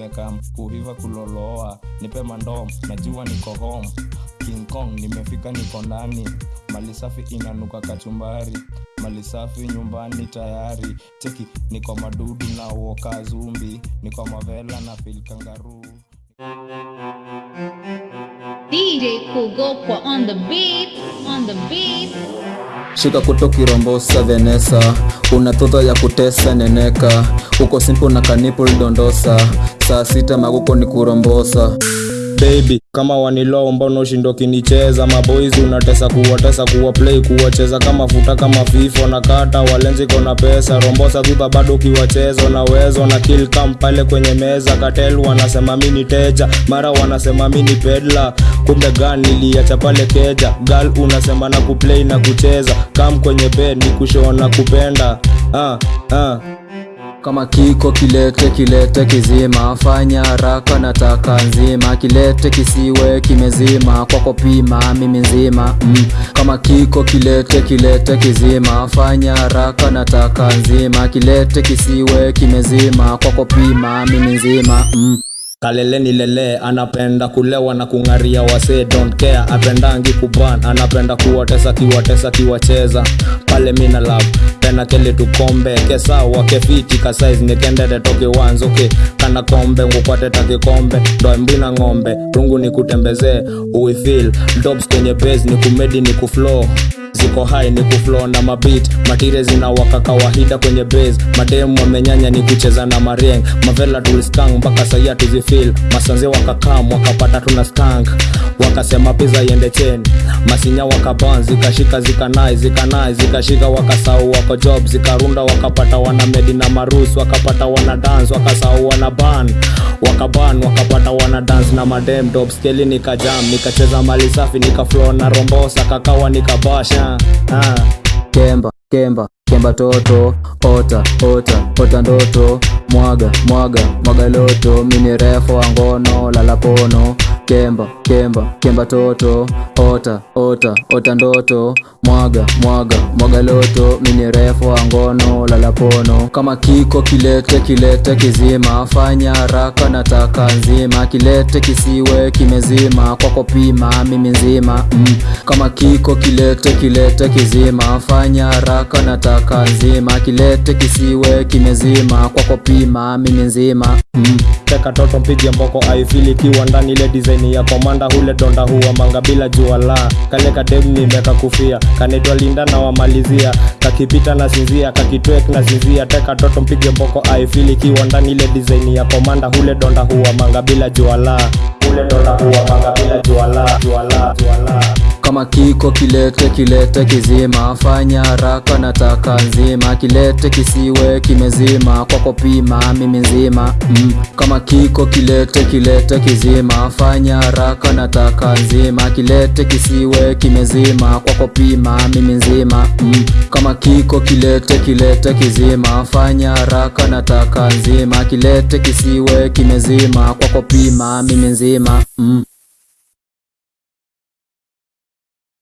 nimekam kuiva kuloloa nipe mandom najua niko home. King kong nimefika niko ndani mali safi inanuka kachumbari mali safi nyumbani tayari. Cheki niko madudu na uoka zumbi niko mavela na fil kangaruu DJ Kugopwa on the beat, on the beat. shika kutoki kirombosa venesa una toto ya kutesa neneka. Uko simpo na kanipul dondosa saa sita maguko ni kurombosa. Baby kama wanilo mbona ushindo kinicheza. Maboys unatesa kuwatesa kuwa play kuwacheza. Kama futa kama fifo na kata walenzi kona pesa. Rombosa viva bado ukiwacheza wezo na kill kam pale kwenye meza. Katel wanasema mini teja mara wanasema mini pedla kumbe gan niliacha pale keja. Gal unasema na kuplay na kucheza. Kam kwenye bed ni kushona kupenda. Ah, ah. Kama kiko kilete kilete kizima. Fanya haraka nataka nzima. Kilete kisiwe kimezima. Kwako pima mimi nzima. Mm. kama kiko kilete kilete kizima. Fanya haraka nataka nzima. Kilete kisiwe kimezima. Kwako pima mimi nzima. Mm. Kaleleni lele anapenda kulewa na kung'aria wase don't care apendangi kuban anapenda kuwatesa kiwatesa kiwacheza. Pale mina love tena kele tukombe kesawa kefiti kasaiz nikendere toke wanzuke kana kombe ngukwateta kikombe ndoembina ng'ombe rungu ni kutembezee uifil dobs kwenye base ni kuflow ziko hai ni kuflow na mabit matire zinawaka kawaida kwenye base mademu wamenyanya ni kucheza na marieng mavela tuliskang mpaka saia tuzifil masanze wakakam wakapata tuna stank wakasema pizza iende cheni masinya wakaban zikashika zikanai zikanai zikashika wakasau wako job. Zikarunda wakapata wana medi na marus wakapata wana dance wakasau wana ban wakaban wakapata wana dance na madem dobskeli nikajam nikacheza mali safi nikaflow na rombosa kakawa nikabasha ah. ah. kemba kemba kemba toto ota ota ota ndoto mwaga mwaga mwaga loto mini refu wa ngono lalapono kemba kemba kemba toto ota ota ota ndoto mwaga mwaga mwaga loto mini refu wa ngono lalapono kama kiko kilete kilete kizima fanya haraka nataka nzima kilete kisiwe kimezima kwako pima mimi nzima mm. kama kiko kilete kilete kizima fanya haraka nataka nzima kilete kisiwe kimezima kwako pima mimi nzima mm. Teka toto mpige mboko aifili kiwa ndani ile design ya komanda hule donda huwa manga bila jua la. Kale kadem nimeka kufia kanaitwa linda na wamalizia. Kakipita na sinzia kakitwek na sinzia. Teka toto mpige mboko aifili kiwa ndani ile design ya komanda hule donda huwa manga bila jua la. Hule donda huwa manga kama kiko kilete kilete kizima. Fanya haraka nataka nzima. Kilete kisiwe kimezima. Kwako pima mimi nzima. Mm. kama kiko kilete kilete kizima. Fanya haraka nataka nzima. Kilete kisiwe kimezima. Kwako pima mimi nzima. Mm. kama kiko kilete kilete kizima. Fanya haraka nataka nzima. Kilete kisiwe kimezima. Kwako pima mimi nzima. Mm.